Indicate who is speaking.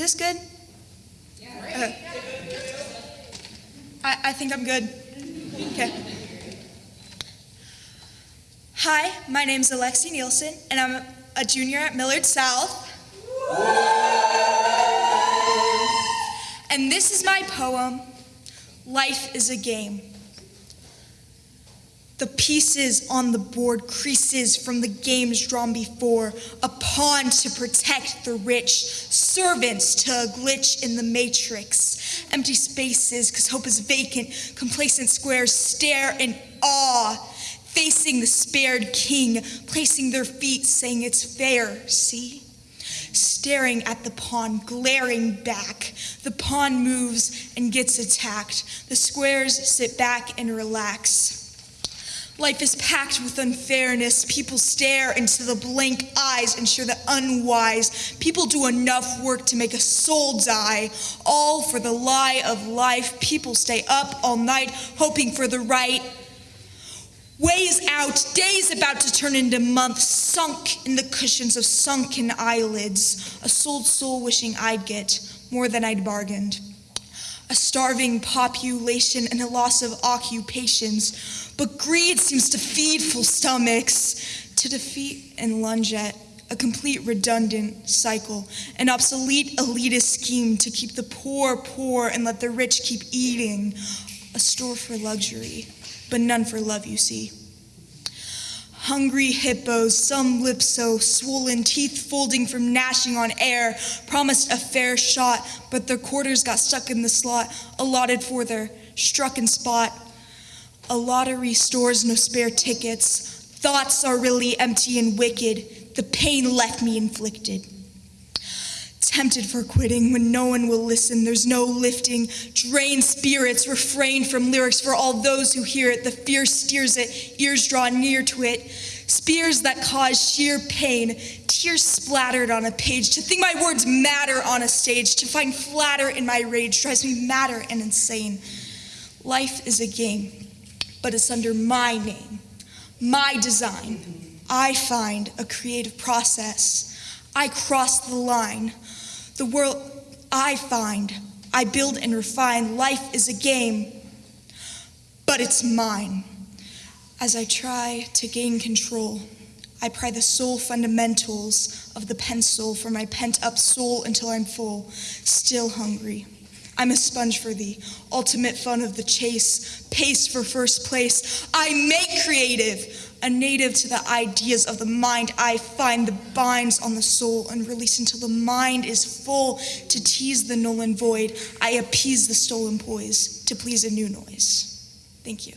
Speaker 1: this good? Yeah. I, I think I'm good. Okay. Hi, my name is Alexi Nielsen, and I'm a junior at Millard South. And this is my poem, Life is a Game. The pieces on the board, creases from the games drawn before, a pawn to protect the rich, servants to a glitch in the matrix, empty spaces because hope is vacant, complacent squares stare in awe, facing the spared king, placing their feet, saying it's fair, see? Staring at the pawn, glaring back. The pawn moves and gets attacked. The squares sit back and relax. Life is packed with unfairness. People stare into the blank eyes and share the unwise. People do enough work to make a soul die, all for the lie of life. People stay up all night hoping for the right. Ways out, days about to turn into months, sunk in the cushions of sunken eyelids. A sold soul wishing I'd get more than I'd bargained a starving population and a loss of occupations. But greed seems to feed full stomachs, to defeat and lunge at a complete redundant cycle, an obsolete elitist scheme to keep the poor poor and let the rich keep eating, a store for luxury, but none for love, you see. Hungry hippos, some lips so swollen, teeth folding from gnashing on air, promised a fair shot, but their quarters got stuck in the slot allotted for their strucken spot. A lottery stores no spare tickets. Thoughts are really empty and wicked. The pain left me inflicted tempted for quitting when no one will listen. There's no lifting. Drain spirits, refrain from lyrics for all those who hear it. The fear steers it, ears draw near to it. Spears that cause sheer pain, tears splattered on a page. To think my words matter on a stage, to find flatter in my rage drives me madder and insane. Life is a game, but it's under my name, my design. I find a creative process. I cross the line. The world I find, I build and refine. Life is a game, but it's mine. As I try to gain control, I pry the soul fundamentals of the pencil from my pent up soul until I'm full, still hungry. I'm a sponge for the ultimate fun of the chase, pace for first place. I make creative, a native to the ideas of the mind, I find the binds on the soul and release until the mind is full to tease the null and void. I appease the stolen poise to please a new noise. Thank you.